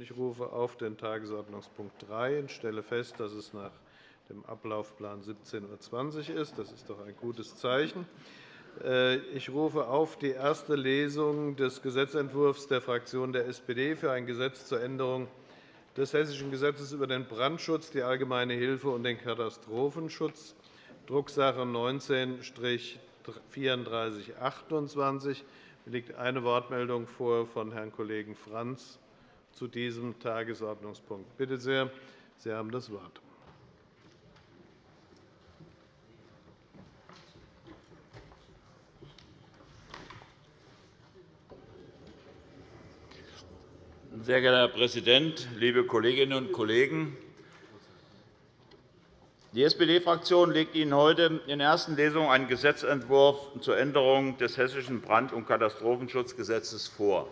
Ich rufe auf den Tagesordnungspunkt 3 und stelle fest, dass es nach dem Ablaufplan 17.20 Uhr ist. Das ist doch ein gutes Zeichen. Äh, ich rufe auf die erste Lesung des Gesetzentwurfs der Fraktion der SPD für ein Gesetz zur Änderung des Hessischen Gesetzes über den Brandschutz, die allgemeine Hilfe und den Katastrophenschutz, Drucksache 19-3428. Mir liegt eine Wortmeldung vor von Herrn Kollegen Frantz zu diesem Tagesordnungspunkt. Bitte sehr, Sie haben das Wort. Sehr geehrter Herr Präsident, liebe Kolleginnen und Kollegen! Die SPD-Fraktion legt Ihnen heute in der ersten Lesung einen Gesetzentwurf zur Änderung des Hessischen Brand- und Katastrophenschutzgesetzes vor.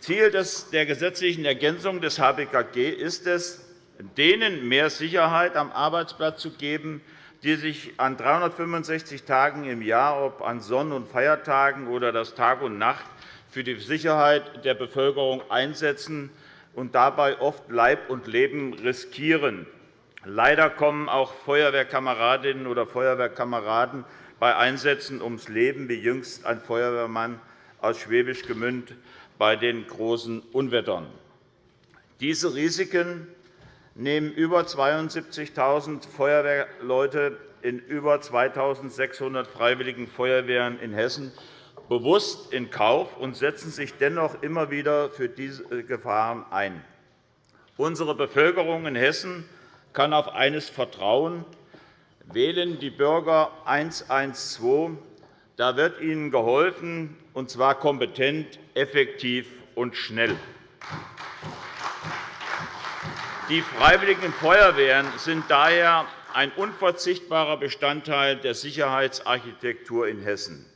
Ziel der gesetzlichen Ergänzung des HBKG ist es, denen mehr Sicherheit am Arbeitsplatz zu geben, die sich an 365 Tagen im Jahr, ob an Sonn- und Feiertagen oder das Tag und Nacht, für die Sicherheit der Bevölkerung einsetzen und dabei oft Leib und Leben riskieren. Leider kommen auch Feuerwehrkameradinnen oder Feuerwehrkameraden bei Einsätzen ums Leben, wie jüngst ein Feuerwehrmann aus Schwäbisch Gmünd bei den großen Unwettern. Diese Risiken nehmen über 72.000 Feuerwehrleute in über 2.600 Freiwilligen Feuerwehren in Hessen bewusst in Kauf und setzen sich dennoch immer wieder für diese Gefahren ein. Unsere Bevölkerung in Hessen kann auf eines vertrauen. Wählen die Bürger 112, da wird ihnen geholfen, und zwar kompetent, effektiv und schnell. Die Freiwilligen Feuerwehren sind daher ein unverzichtbarer Bestandteil der Sicherheitsarchitektur in Hessen.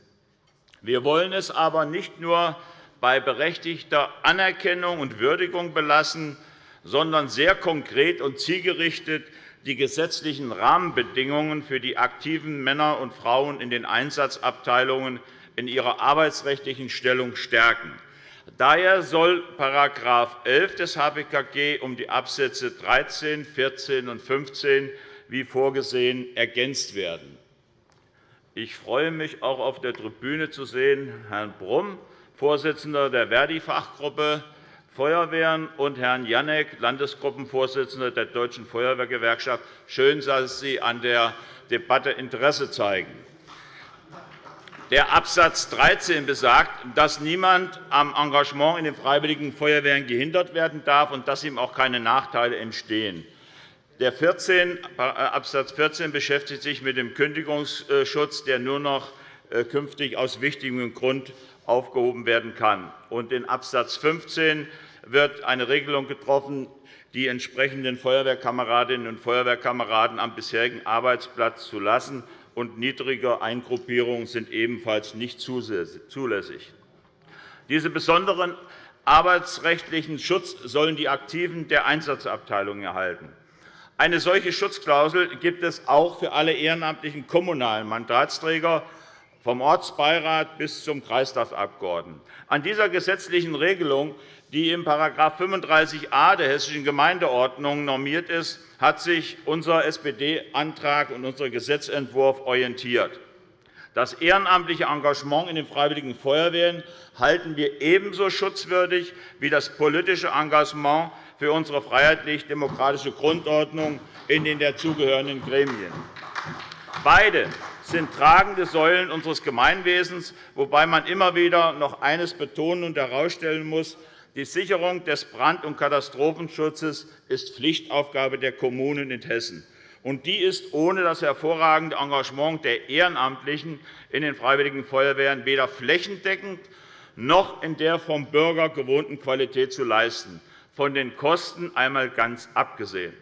Wir wollen es aber nicht nur bei berechtigter Anerkennung und Würdigung belassen, sondern sehr konkret und zielgerichtet die gesetzlichen Rahmenbedingungen für die aktiven Männer und Frauen in den Einsatzabteilungen in ihrer arbeitsrechtlichen Stellung stärken. Daher soll § 11 des HBKG um die Absätze 13, 14 und 15 wie vorgesehen ergänzt werden. Ich freue mich, auch auf der Tribüne zu sehen Herrn Brumm, Vorsitzender der Verdi-Fachgruppe Feuerwehren, und Herrn Janek, Landesgruppenvorsitzender der Deutschen Feuerwehrgewerkschaft. Schön, dass Sie an der Debatte Interesse zeigen. Der Absatz 13 besagt, dass niemand am Engagement in den Freiwilligen Feuerwehren gehindert werden darf und dass ihm auch keine Nachteile entstehen. Der 14, äh, Abs. 14 beschäftigt sich mit dem Kündigungsschutz, der nur noch äh, künftig aus wichtigem Grund aufgehoben werden kann. in Abs. 15 wird eine Regelung getroffen, die entsprechenden Feuerwehrkameradinnen und Feuerwehrkameraden am bisherigen Arbeitsplatz zu lassen, und niedrige Eingruppierungen sind ebenfalls nicht zulässig. Diese besonderen arbeitsrechtlichen Schutz sollen die Aktiven der Einsatzabteilungen erhalten. Eine solche Schutzklausel gibt es auch für alle ehrenamtlichen kommunalen Mandatsträger, vom Ortsbeirat bis zum Kreistagsabgeordneten. An dieser gesetzlichen Regelung, die in § 35a der Hessischen Gemeindeordnung normiert ist, hat sich unser SPD-Antrag und unser Gesetzentwurf orientiert. Das ehrenamtliche Engagement in den Freiwilligen Feuerwehren halten wir ebenso schutzwürdig wie das politische Engagement für unsere freiheitlich-demokratische Grundordnung in den dazugehörenden Gremien. Beide sind tragende Säulen unseres Gemeinwesens, wobei man immer wieder noch eines betonen und herausstellen muss. Die Sicherung des Brand- und Katastrophenschutzes ist Pflichtaufgabe der Kommunen in Hessen. Und die ist ohne das hervorragende Engagement der Ehrenamtlichen in den Freiwilligen Feuerwehren weder flächendeckend noch in der vom Bürger gewohnten Qualität zu leisten von den Kosten einmal ganz abgesehen.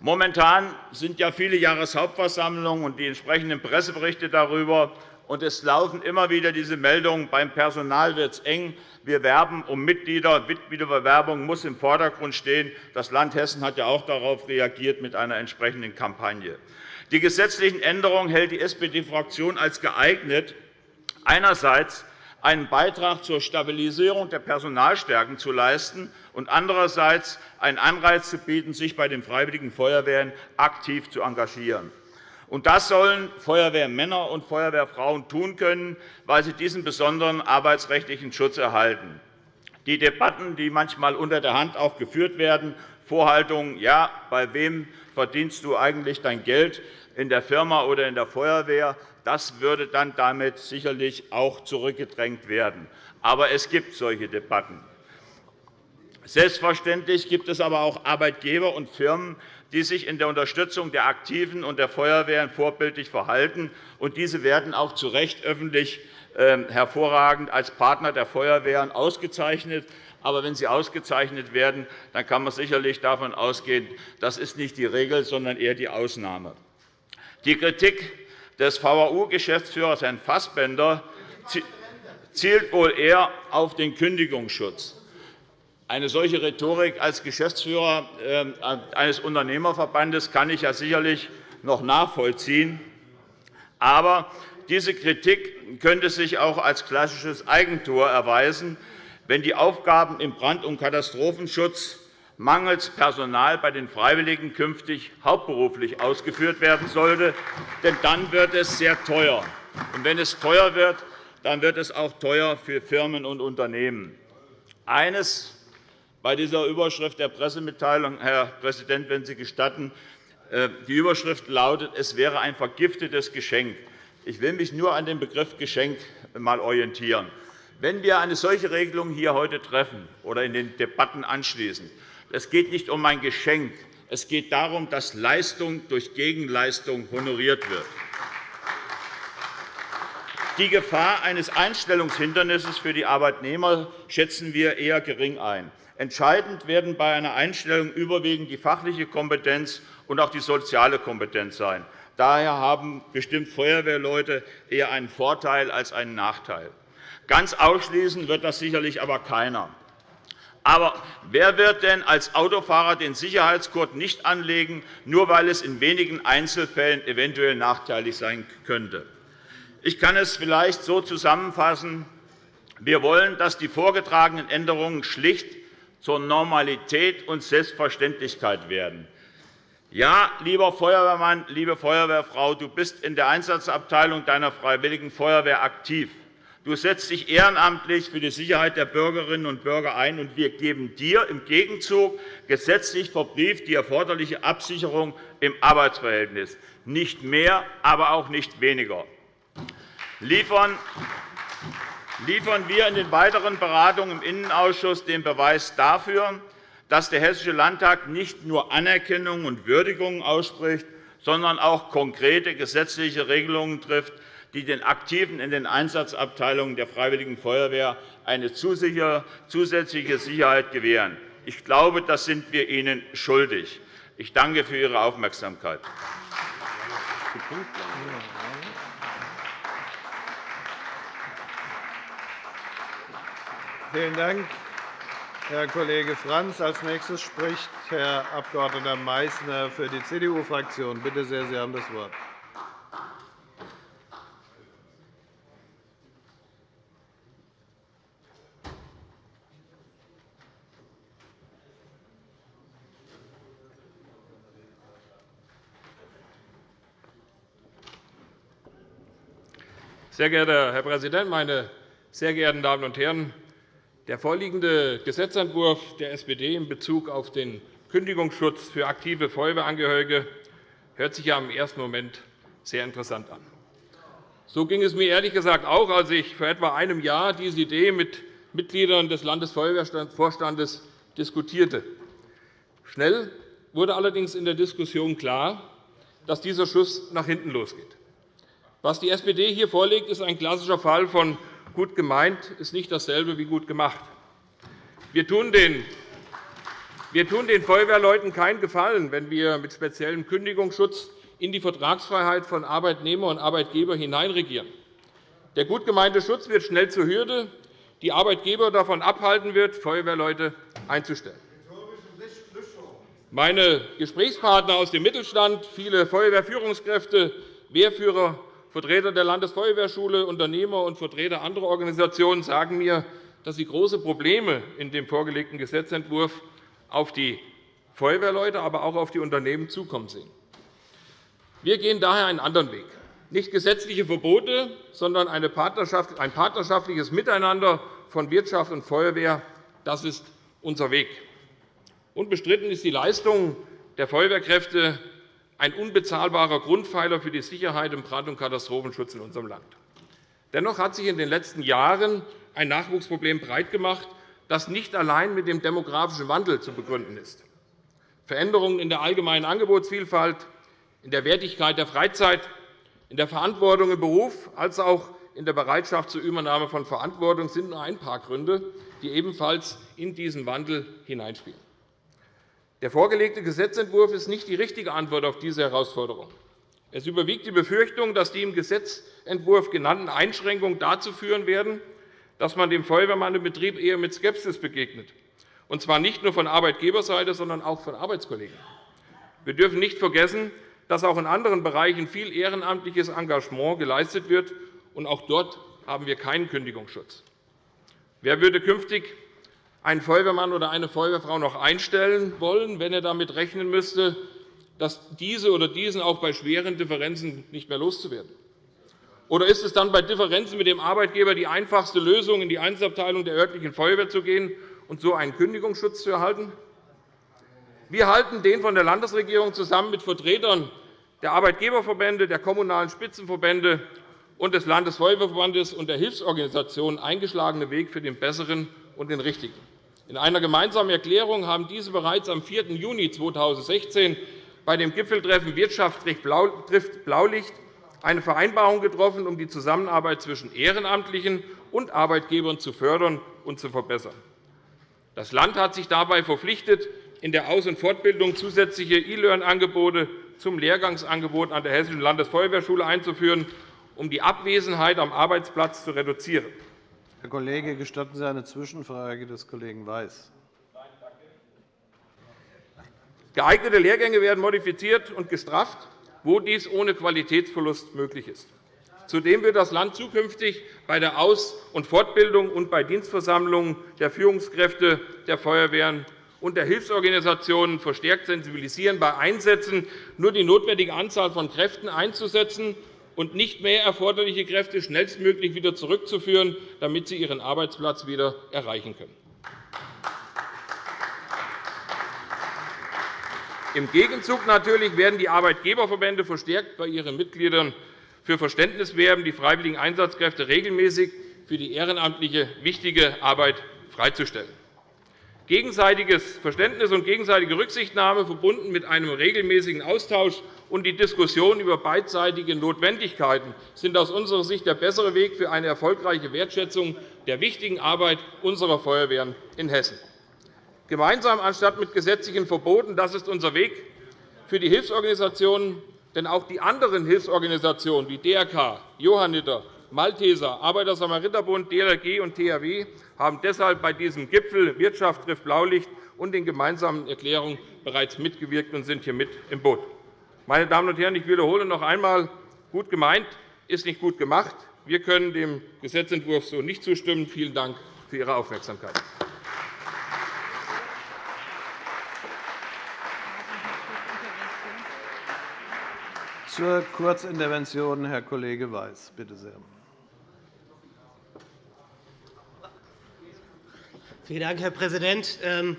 Momentan sind ja viele Jahreshauptversammlungen und die entsprechenden Presseberichte darüber. Und es laufen immer wieder diese Meldungen, beim Personal wird es eng. Wir werben um Mitglieder. Mitgliederbewerbung muss im Vordergrund stehen. Das Land Hessen hat ja auch darauf reagiert mit einer entsprechenden Kampagne. Die gesetzlichen Änderungen hält die SPD-Fraktion als geeignet, einerseits einen Beitrag zur Stabilisierung der Personalstärken zu leisten und andererseits einen Anreiz zu bieten, sich bei den Freiwilligen Feuerwehren aktiv zu engagieren. Und das sollen Feuerwehrmänner und Feuerwehrfrauen tun können, weil sie diesen besonderen arbeitsrechtlichen Schutz erhalten. Die Debatten, die manchmal unter der Hand auch geführt werden, Vorhaltungen, ja, bei wem verdienst du eigentlich dein Geld, in der Firma oder in der Feuerwehr, das würde dann damit sicherlich auch zurückgedrängt werden. Aber es gibt solche Debatten. Selbstverständlich gibt es aber auch Arbeitgeber und Firmen, die sich in der Unterstützung der Aktiven und der Feuerwehren vorbildlich verhalten. Und diese werden auch zu Recht öffentlich ähm, hervorragend als Partner der Feuerwehren ausgezeichnet. Aber wenn sie ausgezeichnet werden, dann kann man sicherlich davon ausgehen, das ist nicht die Regel, sondern eher die Ausnahme. Die Kritik des VAU-Geschäftsführers Herrn Fassbender zielt wohl eher auf den Kündigungsschutz. Eine solche Rhetorik als Geschäftsführer ähm, eines Unternehmerverbandes kann ich ja sicherlich noch nachvollziehen. Aber diese Kritik könnte sich auch als klassisches Eigentor erweisen, wenn die Aufgaben im Brand- und Katastrophenschutz mangels Personal bei den Freiwilligen künftig hauptberuflich ausgeführt werden sollte. Denn dann wird es sehr teuer. Und wenn es teuer wird, dann wird es auch teuer für Firmen und Unternehmen. Eines bei dieser Überschrift der Pressemitteilung, Herr Präsident, wenn Sie gestatten. Äh, die Überschrift lautet, es wäre ein vergiftetes Geschenk. Ich will mich nur an dem Begriff Geschenk mal orientieren. Wenn wir eine solche Regelung hier heute treffen oder in den Debatten anschließen, es geht nicht um ein Geschenk. Es geht darum, dass Leistung durch Gegenleistung honoriert wird. Die Gefahr eines Einstellungshindernisses für die Arbeitnehmer schätzen wir eher gering ein. Entscheidend werden bei einer Einstellung überwiegend die fachliche Kompetenz und auch die soziale Kompetenz sein. Daher haben bestimmt Feuerwehrleute eher einen Vorteil als einen Nachteil. Ganz ausschließen wird das sicherlich aber keiner. Aber wer wird denn als Autofahrer den Sicherheitsgurt nicht anlegen, nur weil es in wenigen Einzelfällen eventuell nachteilig sein könnte? Ich kann es vielleicht so zusammenfassen. Wir wollen, dass die vorgetragenen Änderungen schlicht zur Normalität und Selbstverständlichkeit werden. Ja, lieber Feuerwehrmann, liebe Feuerwehrfrau, du bist in der Einsatzabteilung deiner Freiwilligen Feuerwehr aktiv. Du setzt dich ehrenamtlich für die Sicherheit der Bürgerinnen und Bürger ein, und wir geben dir im Gegenzug gesetzlich verbrieft die erforderliche Absicherung im Arbeitsverhältnis. Nicht mehr, aber auch nicht weniger. Liefern liefern wir in den weiteren Beratungen im Innenausschuss den Beweis dafür, dass der Hessische Landtag nicht nur Anerkennung und Würdigung ausspricht, sondern auch konkrete gesetzliche Regelungen trifft, die den Aktiven in den Einsatzabteilungen der Freiwilligen Feuerwehr eine zusätzliche Sicherheit gewähren. Ich glaube, das sind wir Ihnen schuldig. Ich danke für Ihre Aufmerksamkeit. Vielen Dank, Herr Kollege Franz. Als nächstes spricht Herr Abg. Meißner für die CDU-Fraktion. Bitte sehr, Sie haben das Wort. Sehr geehrter Herr Präsident, meine sehr geehrten Damen und Herren! Der vorliegende Gesetzentwurf der SPD in Bezug auf den Kündigungsschutz für aktive Feuerwehrangehörige hört sich ja im ersten Moment sehr interessant an. So ging es mir ehrlich gesagt auch, als ich vor etwa einem Jahr diese Idee mit Mitgliedern des Landesfeuerwehrvorstandes diskutierte. Schnell wurde allerdings in der Diskussion klar, dass dieser Schuss nach hinten losgeht. Was die SPD hier vorlegt, ist ein klassischer Fall von Gut gemeint ist nicht dasselbe wie gut gemacht. Wir tun den wir tun den Feuerwehrleuten keinen Gefallen, wenn wir mit speziellem Kündigungsschutz in die Vertragsfreiheit von Arbeitnehmer und Arbeitgeber hineinregieren. Der gut gemeinte Schutz wird schnell zur Hürde, die Arbeitgeber davon abhalten wird, Feuerwehrleute einzustellen. Meine Gesprächspartner aus dem Mittelstand, viele Feuerwehrführungskräfte, Wehrführer Vertreter der Landesfeuerwehrschule, Unternehmer und Vertreter anderer Organisationen sagen mir, dass sie große Probleme in dem vorgelegten Gesetzentwurf auf die Feuerwehrleute, aber auch auf die Unternehmen zukommen sehen. Wir gehen daher einen anderen Weg. Nicht gesetzliche Verbote, sondern ein partnerschaftliches Miteinander von Wirtschaft und Feuerwehr. Das ist unser Weg. Unbestritten ist die Leistung der Feuerwehrkräfte ein unbezahlbarer Grundpfeiler für die Sicherheit im Brand- und Katastrophenschutz in unserem Land. Dennoch hat sich in den letzten Jahren ein Nachwuchsproblem breitgemacht, das nicht allein mit dem demografischen Wandel zu begründen ist. Veränderungen in der allgemeinen Angebotsvielfalt, in der Wertigkeit der Freizeit, in der Verantwortung im Beruf als auch in der Bereitschaft zur Übernahme von Verantwortung sind nur ein paar Gründe, die ebenfalls in diesen Wandel hineinspielen. Der vorgelegte Gesetzentwurf ist nicht die richtige Antwort auf diese Herausforderung. Es überwiegt die Befürchtung, dass die im Gesetzentwurf genannten Einschränkungen dazu führen werden, dass man dem Feuerwehrmann im Betrieb eher mit Skepsis begegnet, und zwar nicht nur von Arbeitgeberseite, sondern auch von Arbeitskollegen. Wir dürfen nicht vergessen, dass auch in anderen Bereichen viel ehrenamtliches Engagement geleistet wird, und auch dort haben wir keinen Kündigungsschutz. Wer würde künftig einen Feuerwehrmann oder eine Feuerwehrfrau noch einstellen wollen, wenn er damit rechnen müsste, dass diese oder diesen auch bei schweren Differenzen nicht mehr loszuwerden? Oder ist es dann bei Differenzen mit dem Arbeitgeber die einfachste Lösung, in die Einsatzabteilung der örtlichen Feuerwehr zu gehen und so einen Kündigungsschutz zu erhalten? Wir halten den von der Landesregierung zusammen mit Vertretern der Arbeitgeberverbände, der kommunalen Spitzenverbände und des Landesfeuerwehrverbandes und der Hilfsorganisationen eingeschlagenen Weg für den besseren und den richtigen. In einer gemeinsamen Erklärung haben diese bereits am 4. Juni 2016 bei dem Gipfeltreffen Wirtschaft trifft Blaulicht eine Vereinbarung getroffen, um die Zusammenarbeit zwischen Ehrenamtlichen und Arbeitgebern zu fördern und zu verbessern. Das Land hat sich dabei verpflichtet, in der Aus- und Fortbildung zusätzliche E-Learn-Angebote zum Lehrgangsangebot an der Hessischen Landesfeuerwehrschule einzuführen, um die Abwesenheit am Arbeitsplatz zu reduzieren. Herr Kollege, gestatten Sie eine Zwischenfrage des Kollegen Weiß. Geeignete Lehrgänge werden modifiziert und gestrafft, wo dies ohne Qualitätsverlust möglich ist. Zudem wird das Land zukünftig bei der Aus- und Fortbildung und bei Dienstversammlungen der Führungskräfte der Feuerwehren und der Hilfsorganisationen verstärkt sensibilisieren, bei Einsätzen nur die notwendige Anzahl von Kräften einzusetzen und nicht mehr erforderliche Kräfte schnellstmöglich wieder zurückzuführen, damit sie ihren Arbeitsplatz wieder erreichen können. Im Gegenzug natürlich werden die Arbeitgeberverbände verstärkt bei ihren Mitgliedern für Verständnis werben, die freiwilligen Einsatzkräfte regelmäßig für die ehrenamtliche wichtige Arbeit freizustellen. Gegenseitiges Verständnis und gegenseitige Rücksichtnahme verbunden mit einem regelmäßigen Austausch und die Diskussion über beidseitige Notwendigkeiten sind aus unserer Sicht der bessere Weg für eine erfolgreiche Wertschätzung der wichtigen Arbeit unserer Feuerwehren in Hessen. Gemeinsam anstatt mit gesetzlichen Verboten, das ist unser Weg für die Hilfsorganisationen, denn auch die anderen Hilfsorganisationen wie DRK, Johanniter, Malteser, Arbeiter-Samariter-Bund, DLRG und THW haben deshalb bei diesem Gipfel Wirtschaft trifft Blaulicht und den gemeinsamen Erklärungen bereits mitgewirkt und sind hier mit im Boot. Meine Damen und Herren, ich wiederhole noch einmal, gut gemeint ist nicht gut gemacht. Wir können dem Gesetzentwurf so nicht zustimmen. Vielen Dank für Ihre Aufmerksamkeit. Zur Kurzintervention Herr Kollege Weiß, bitte sehr. Vielen Dank, Herr Präsident. Ähm,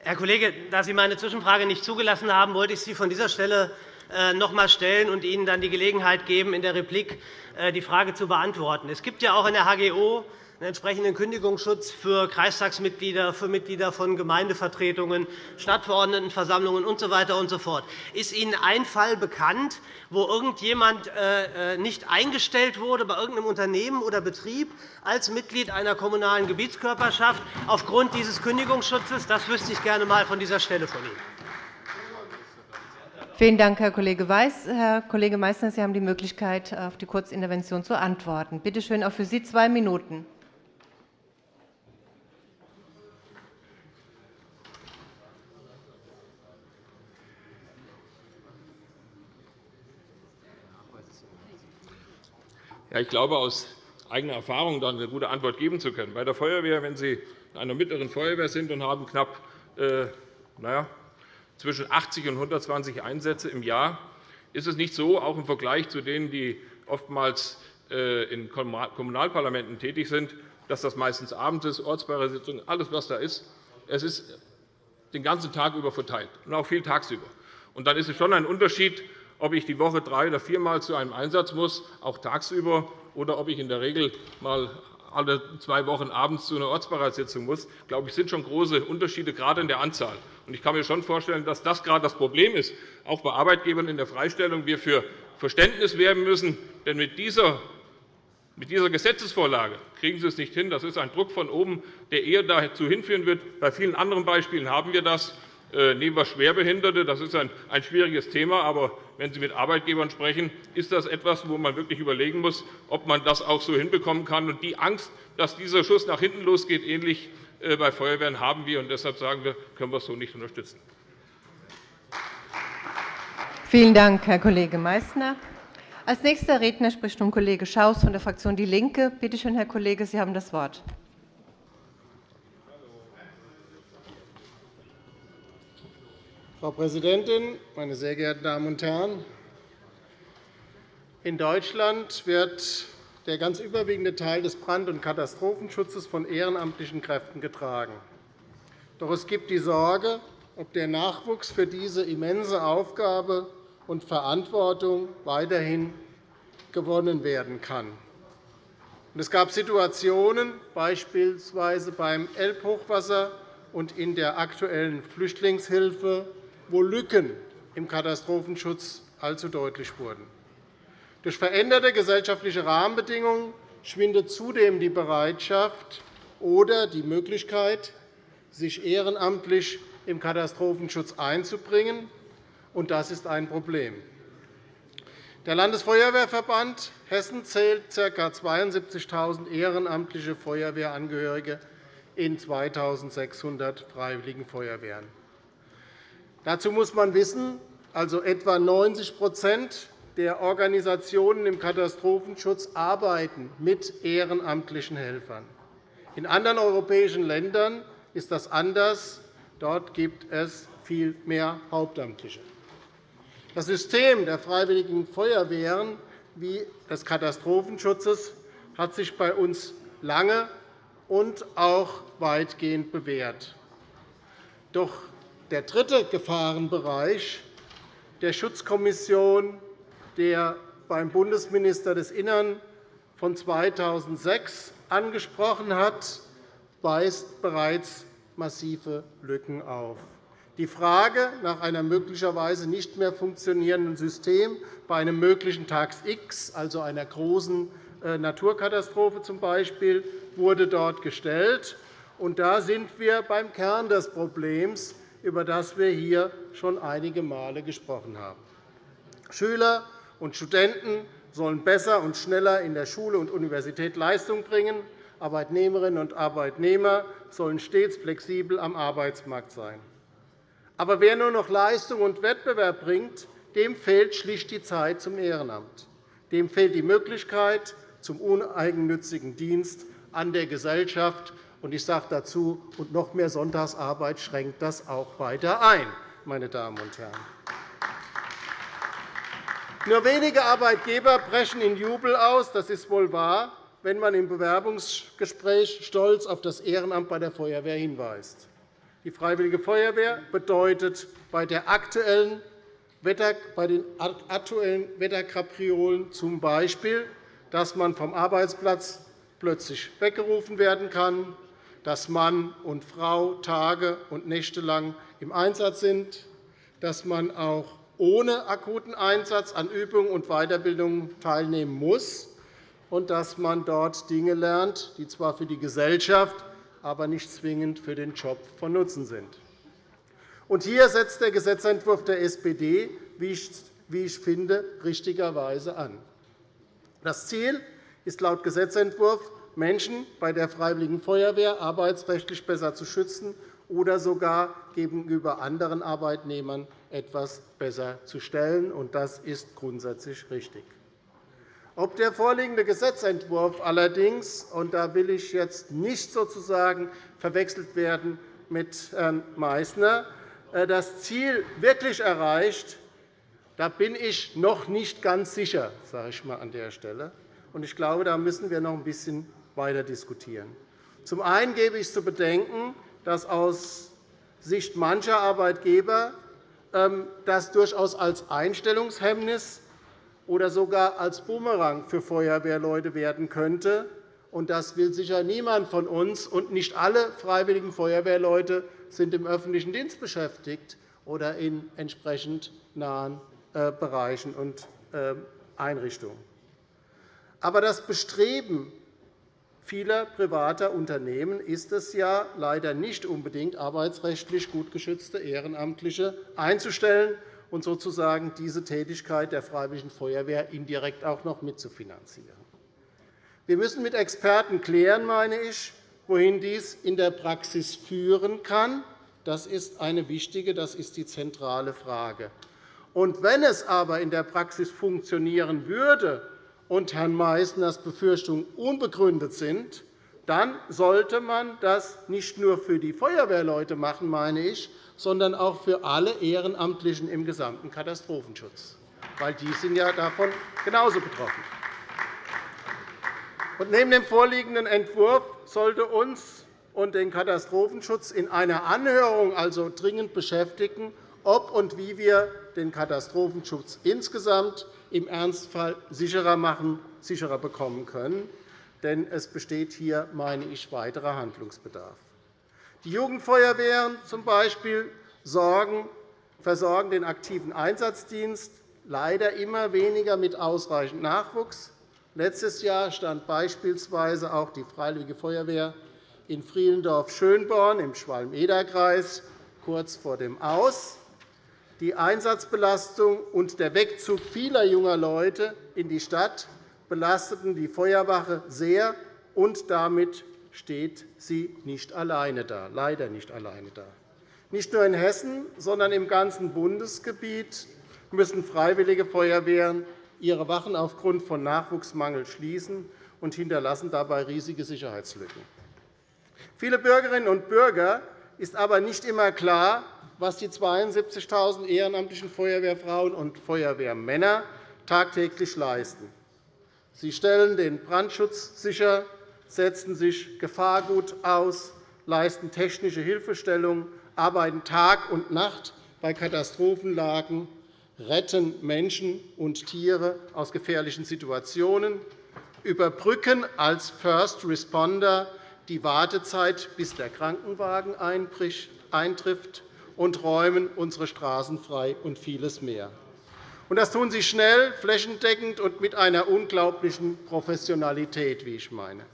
Herr Kollege, da Sie meine Zwischenfrage nicht zugelassen haben, wollte ich sie von dieser Stelle äh, noch einmal stellen und Ihnen dann die Gelegenheit geben, in der Replik äh, die Frage zu beantworten. Es gibt ja auch in der HGO einen entsprechenden Kündigungsschutz für Kreistagsmitglieder, für Mitglieder von Gemeindevertretungen, Stadtverordnetenversammlungen usw. So und so fort. Ist Ihnen ein Fall bekannt, wo irgendjemand äh, äh, nicht eingestellt wurde bei irgendeinem Unternehmen oder Betrieb als Mitglied einer kommunalen Gebietskörperschaft aufgrund dieses Kündigungsschutzes? Das wüsste ich gerne einmal von dieser Stelle von Ihnen. Vielen Dank, Herr Kollege Weiß. Herr Kollege Meysner, Sie haben die Möglichkeit, auf die Kurzintervention zu antworten. Bitte schön, auch für Sie zwei Minuten. Ich glaube, aus eigener Erfahrung dann eine gute Antwort geben zu können. Bei der Feuerwehr, wenn Sie in einer mittleren Feuerwehr sind und haben knapp äh, naja, zwischen 80 und 120 Einsätze im Jahr, ist es nicht so, auch im Vergleich zu denen, die oftmals äh, in Kommunalparlamenten tätig sind, dass das meistens abends ist, Ortsbeiresitzungen, alles, was da ist. Es ist den ganzen Tag über verteilt und auch viel tagsüber. Und dann ist es schon ein Unterschied, ob ich die Woche drei oder viermal zu einem Einsatz muss, auch tagsüber, oder ob ich in der Regel mal alle zwei Wochen abends zu einer Ortsberatssitzung muss, glaube ich, sind schon große Unterschiede, gerade in der Anzahl. Ich kann mir schon vorstellen, dass das gerade das Problem ist, auch bei Arbeitgebern in der Freistellung, wir für Verständnis werben müssen. Denn mit dieser mit dieser Gesetzesvorlage kriegen Sie es nicht hin. Das ist ein Druck von oben, der eher dazu hinführen wird. Bei vielen anderen Beispielen haben wir das. Äh, nehmen wir Schwerbehinderte. Das ist ein schwieriges Thema. Aber wenn Sie mit Arbeitgebern sprechen, ist das etwas, wo man wirklich überlegen muss, ob man das auch so hinbekommen kann. Und die Angst, dass dieser Schuss nach hinten losgeht, ähnlich äh, bei Feuerwehren, haben wir. Und deshalb sagen wir, können wir es so nicht unterstützen. Vielen Dank, Herr Kollege Meysner. Als nächster Redner spricht nun Kollege Schaus von der Fraktion DIE LINKE. Bitte schön, Herr Kollege, Sie haben das Wort. Frau Präsidentin, meine sehr geehrten Damen und Herren! In Deutschland wird der ganz überwiegende Teil des Brand- und Katastrophenschutzes von ehrenamtlichen Kräften getragen. Doch es gibt die Sorge, ob der Nachwuchs für diese immense Aufgabe und Verantwortung weiterhin gewonnen werden kann. Es gab Situationen, beispielsweise beim Elbhochwasser und in der aktuellen Flüchtlingshilfe, wo Lücken im Katastrophenschutz allzu deutlich wurden. Durch veränderte gesellschaftliche Rahmenbedingungen schwindet zudem die Bereitschaft oder die Möglichkeit, sich ehrenamtlich im Katastrophenschutz einzubringen und das ist ein Problem. Der Landesfeuerwehrverband Hessen zählt ca. 72.000 ehrenamtliche Feuerwehrangehörige in 2.600 Freiwilligen Feuerwehren. Dazu muss man wissen, also etwa 90% der Organisationen im Katastrophenschutz arbeiten mit ehrenamtlichen Helfern. In anderen europäischen Ländern ist das anders. Dort gibt es viel mehr Hauptamtliche. Das System der Freiwilligen Feuerwehren wie des Katastrophenschutzes hat sich bei uns lange und auch weitgehend bewährt. Doch der dritte Gefahrenbereich der Schutzkommission, der beim Bundesminister des Innern von 2006 angesprochen hat, weist bereits massive Lücken auf. Die Frage nach einem möglicherweise nicht mehr funktionierenden System bei einem möglichen Tags X, also einer großen äh, Naturkatastrophe z. B., wurde dort gestellt. Und da sind wir beim Kern des Problems, über das wir hier schon einige Male gesprochen haben. Schüler und Studenten sollen besser und schneller in der Schule und Universität Leistung bringen. Arbeitnehmerinnen und Arbeitnehmer sollen stets flexibel am Arbeitsmarkt sein. Aber wer nur noch Leistung und Wettbewerb bringt, dem fehlt schlicht die Zeit zum Ehrenamt. Dem fehlt die Möglichkeit zum uneigennützigen Dienst an der Gesellschaft. Ich sage dazu, und noch mehr Sonntagsarbeit schränkt das auch weiter ein. Meine Damen und Herren. Nur wenige Arbeitgeber brechen in Jubel aus, das ist wohl wahr, wenn man im Bewerbungsgespräch stolz auf das Ehrenamt bei der Feuerwehr hinweist. Die Freiwillige Feuerwehr bedeutet bei, der aktuellen Wetter, bei den aktuellen Wetterkapriolen z. B., dass man vom Arbeitsplatz plötzlich weggerufen werden kann, dass Mann und Frau Tage und Nächte lang im Einsatz sind, dass man auch ohne akuten Einsatz an Übungen und Weiterbildungen teilnehmen muss und dass man dort Dinge lernt, die zwar für die Gesellschaft aber nicht zwingend für den Job von Nutzen sind. Und hier setzt der Gesetzentwurf der SPD, wie ich finde, richtigerweise an. Das Ziel ist laut Gesetzentwurf, Menschen bei der Freiwilligen Feuerwehr arbeitsrechtlich besser zu schützen oder sogar gegenüber anderen Arbeitnehmern etwas besser zu stellen. Das ist grundsätzlich richtig. Ob der vorliegende Gesetzentwurf allerdings, und da will ich jetzt nicht sozusagen verwechselt werden mit Herrn Meißner, äh, das Ziel wirklich erreicht, da bin ich noch nicht ganz sicher, sage ich mal an der Stelle. Ich glaube, da müssen wir noch ein bisschen weiter diskutieren. Zum einen gebe ich zu bedenken, dass aus Sicht mancher Arbeitgeber ähm, das durchaus als Einstellungshemmnis oder sogar als Bumerang für Feuerwehrleute werden könnte. Das will sicher niemand von uns, und nicht alle freiwilligen Feuerwehrleute sind im öffentlichen Dienst beschäftigt oder in entsprechend nahen äh, Bereichen und äh, Einrichtungen. Aber das Bestreben vieler privater Unternehmen ist es ja leider nicht unbedingt, arbeitsrechtlich gut geschützte Ehrenamtliche einzustellen und sozusagen diese Tätigkeit der Freiwilligen Feuerwehr indirekt auch noch mitzufinanzieren. Wir müssen mit Experten klären, meine ich, wohin dies in der Praxis führen kann. Das ist eine wichtige, das ist die zentrale Frage. Und wenn es aber in der Praxis funktionieren würde und Herrn Meißners Befürchtungen unbegründet sind, dann sollte man das nicht nur für die Feuerwehrleute machen, meine ich, sondern auch für alle Ehrenamtlichen im gesamten Katastrophenschutz, weil die sind ja davon genauso betroffen. Und neben dem vorliegenden Entwurf sollte uns und den Katastrophenschutz in einer Anhörung also dringend beschäftigen, ob und wie wir den Katastrophenschutz insgesamt im Ernstfall sicherer machen, sicherer bekommen können. Denn es besteht hier, meine ich, weiterer Handlungsbedarf. Die Jugendfeuerwehren z. B. versorgen den aktiven Einsatzdienst leider immer weniger mit ausreichend Nachwuchs. Letztes Jahr stand beispielsweise auch die Freiwillige Feuerwehr in Frielendorf-Schönborn im Schwalm-Eder-Kreis kurz vor dem Aus. Die Einsatzbelastung und der Wegzug vieler junger Leute in die Stadt belasteten die Feuerwache sehr, und damit steht sie nicht alleine da, leider nicht alleine da. Nicht nur in Hessen, sondern im ganzen Bundesgebiet müssen Freiwillige Feuerwehren ihre Wachen aufgrund von Nachwuchsmangel schließen und hinterlassen dabei riesige Sicherheitslücken. Viele Bürgerinnen und Bürger ist aber nicht immer klar, was die 72.000 ehrenamtlichen Feuerwehrfrauen und Feuerwehrmänner tagtäglich leisten. Sie stellen den Brandschutz sicher, setzen sich Gefahrgut aus, leisten technische Hilfestellung, arbeiten Tag und Nacht bei Katastrophenlagen, retten Menschen und Tiere aus gefährlichen Situationen, überbrücken als First Responder die Wartezeit, bis der Krankenwagen eintrifft, und räumen unsere Straßen frei und vieles mehr. Das tun sie schnell, flächendeckend und mit einer unglaublichen Professionalität, wie ich meine.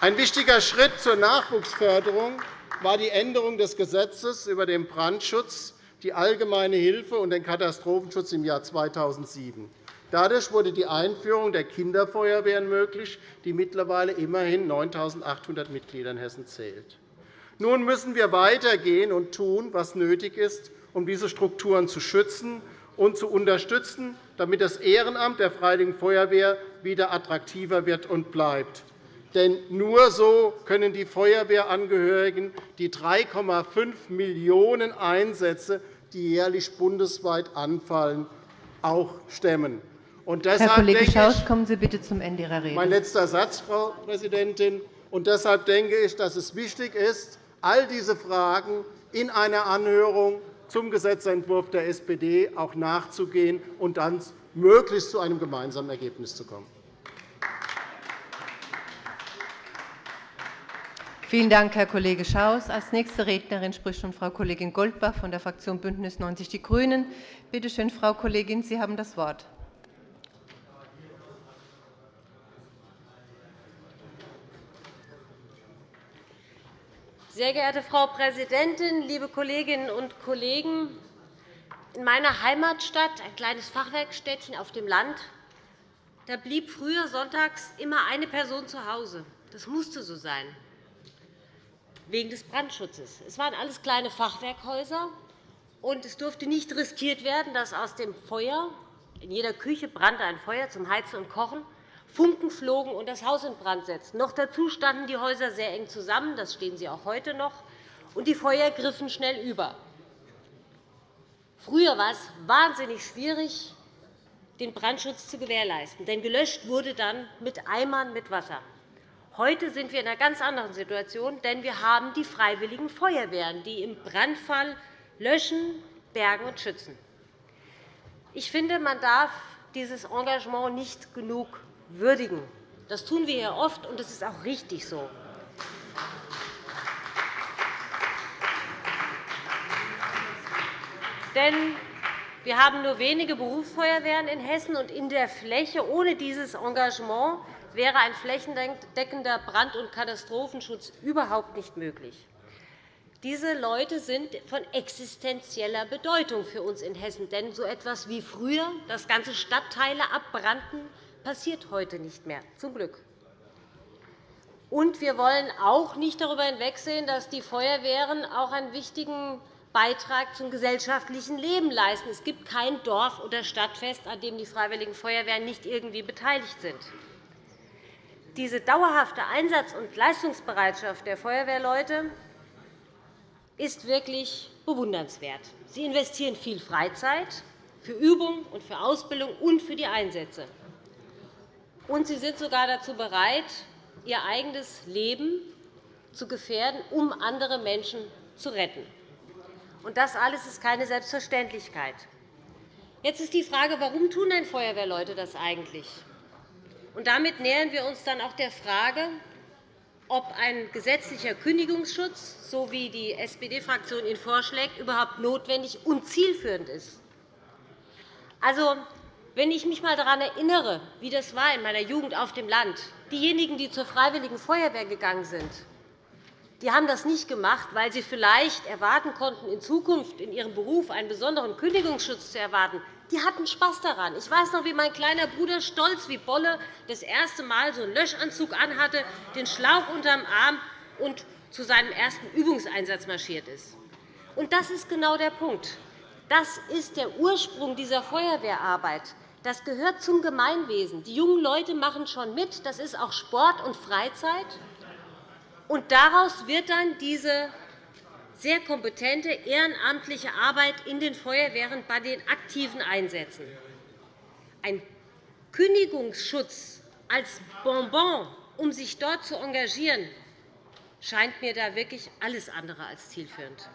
Ein wichtiger Schritt zur Nachwuchsförderung war die Änderung des Gesetzes über den Brandschutz, die Allgemeine Hilfe und den Katastrophenschutz im Jahr 2007. Dadurch wurde die Einführung der Kinderfeuerwehren möglich, die mittlerweile immerhin 9.800 Mitglieder in Hessen zählt. Nun müssen wir weitergehen und tun, was nötig ist, um diese Strukturen zu schützen und zu unterstützen, damit das Ehrenamt der Freiwilligen Feuerwehr wieder attraktiver wird und bleibt. Denn nur so können die Feuerwehrangehörigen die 3,5 Millionen Einsätze, die jährlich bundesweit anfallen, auch stemmen. Und Herr Kollege Schaus, kommen Sie bitte zum Ende Ihrer Rede. Mein letzter Satz, Frau Präsidentin. Und deshalb denke ich, dass es wichtig ist, all diese Fragen in einer Anhörung zum Gesetzentwurf der SPD auch nachzugehen und dann möglichst zu einem gemeinsamen Ergebnis zu kommen. Vielen Dank, Herr Kollege Schaus. – Als nächste Rednerin spricht nun Frau Kollegin Goldbach von der Fraktion BÜNDNIS 90 die GRÜNEN. Bitte schön, Frau Kollegin, Sie haben das Wort. Sehr geehrte Frau Präsidentin, liebe Kolleginnen und Kollegen! In meiner Heimatstadt, ein kleines Fachwerkstädtchen auf dem Land, da blieb früher sonntags immer eine Person zu Hause. Das musste so sein, wegen des Brandschutzes. Es waren alles kleine Fachwerkhäuser, und es durfte nicht riskiert werden, dass aus dem Feuer In jeder Küche brannte ein Feuer zum Heizen und Kochen. Funken flogen und das Haus in Brand setzten. Noch dazu standen die Häuser sehr eng zusammen. Das stehen sie auch heute noch. Und die Feuer griffen schnell über. Früher war es wahnsinnig schwierig, den Brandschutz zu gewährleisten. Denn gelöscht wurde dann mit Eimern mit Wasser. Heute sind wir in einer ganz anderen Situation, denn wir haben die Freiwilligen Feuerwehren, die im Brandfall löschen, bergen und schützen. Ich finde, man darf dieses Engagement nicht genug würdigen. Das tun wir hier oft, und das ist auch richtig so. Denn wir haben nur wenige Berufsfeuerwehren in Hessen, und in der Fläche ohne dieses Engagement wäre ein flächendeckender Brand- und Katastrophenschutz überhaupt nicht möglich. Diese Leute sind von existenzieller Bedeutung für uns in Hessen. Denn so etwas wie früher, dass ganze Stadtteile abbrannten, passiert heute nicht mehr, zum Glück. Und wir wollen auch nicht darüber hinwegsehen, dass die Feuerwehren auch einen wichtigen Beitrag zum gesellschaftlichen Leben leisten. Es gibt kein Dorf- oder Stadtfest, an dem die Freiwilligen Feuerwehren nicht irgendwie beteiligt sind. Diese dauerhafte Einsatz- und Leistungsbereitschaft der Feuerwehrleute ist wirklich bewundernswert. Sie investieren viel Freizeit für Übung und für Ausbildung und für die Einsätze. Und sie sind sogar dazu bereit, ihr eigenes Leben zu gefährden, um andere Menschen zu retten. Und das alles ist keine Selbstverständlichkeit. Jetzt ist die Frage, warum tun denn Feuerwehrleute das eigentlich? Und damit nähern wir uns dann auch der Frage, ob ein gesetzlicher Kündigungsschutz, so wie die SPD-Fraktion ihn vorschlägt, überhaupt notwendig und zielführend ist. Also, wenn ich mich einmal daran erinnere, wie das war in meiner Jugend auf dem Land, diejenigen, die zur Freiwilligen Feuerwehr gegangen sind, die haben das nicht gemacht, weil sie vielleicht erwarten konnten, in Zukunft in ihrem Beruf einen besonderen Kündigungsschutz zu erwarten. Die hatten Spaß daran. Ich weiß noch, wie mein kleiner Bruder stolz wie Bolle das erste Mal so einen Löschanzug anhatte, den Schlauch unterm Arm und zu seinem ersten Übungseinsatz marschiert ist. Und das ist genau der Punkt. Das ist der Ursprung dieser Feuerwehrarbeit. Das gehört zum Gemeinwesen. Die jungen Leute machen schon mit. Das ist auch Sport und Freizeit. Und daraus wird dann diese sehr kompetente ehrenamtliche Arbeit in den Feuerwehren bei den aktiven Einsätzen. Ein Kündigungsschutz als Bonbon, um sich dort zu engagieren, scheint mir da wirklich alles andere als zielführend.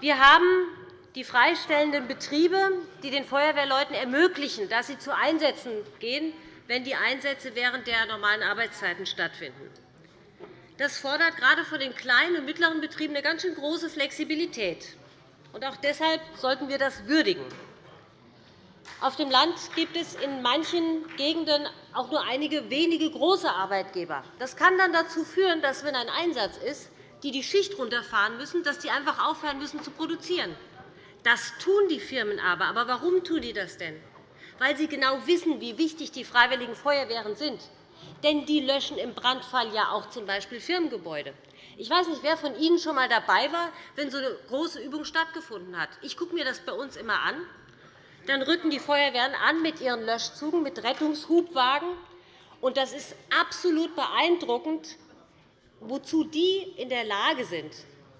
Wir haben die freistellenden Betriebe, die den Feuerwehrleuten ermöglichen, dass sie zu Einsätzen gehen, wenn die Einsätze während der normalen Arbeitszeiten stattfinden. Das fordert gerade von den kleinen und mittleren Betrieben eine ganz schön große Flexibilität. Auch deshalb sollten wir das würdigen. Auf dem Land gibt es in manchen Gegenden auch nur einige wenige große Arbeitgeber. Das kann dann dazu führen, dass, wenn ein Einsatz ist, die die Schicht runterfahren müssen, dass die einfach aufhören müssen zu produzieren. Das tun die Firmen aber. Aber warum tun die das denn? Weil sie genau wissen, wie wichtig die Freiwilligen Feuerwehren sind. Denn die löschen im Brandfall ja auch z.B. Firmengebäude. Ich weiß nicht, wer von Ihnen schon einmal dabei war, wenn so eine große Übung stattgefunden hat. Ich gucke mir das bei uns immer an. Dann rücken die Feuerwehren an mit ihren Löschzügen, mit Rettungshubwagen. Und das ist absolut beeindruckend, wozu die in der Lage sind,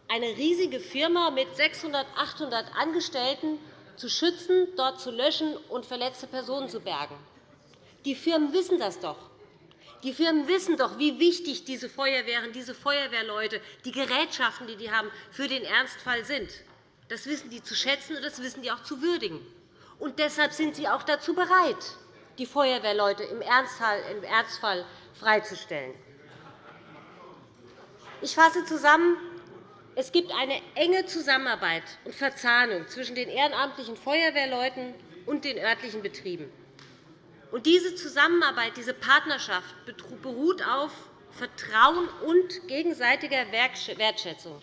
eine riesige Firma mit 600, 800 Angestellten zu schützen, dort zu löschen und verletzte Personen zu bergen. Die Firmen wissen das doch. Die Firmen wissen doch, wie wichtig diese Feuerwehren, diese Feuerwehrleute, die Gerätschaften, die die haben, für den Ernstfall sind. Das wissen die zu schätzen, und das wissen die auch zu würdigen. Und deshalb sind sie auch dazu bereit, die Feuerwehrleute im Ernstfall freizustellen. Ich fasse zusammen. Es gibt eine enge Zusammenarbeit und Verzahnung zwischen den ehrenamtlichen Feuerwehrleuten und den örtlichen Betrieben. Und diese Zusammenarbeit, diese Partnerschaft beruht auf Vertrauen und gegenseitiger Wertschätzung.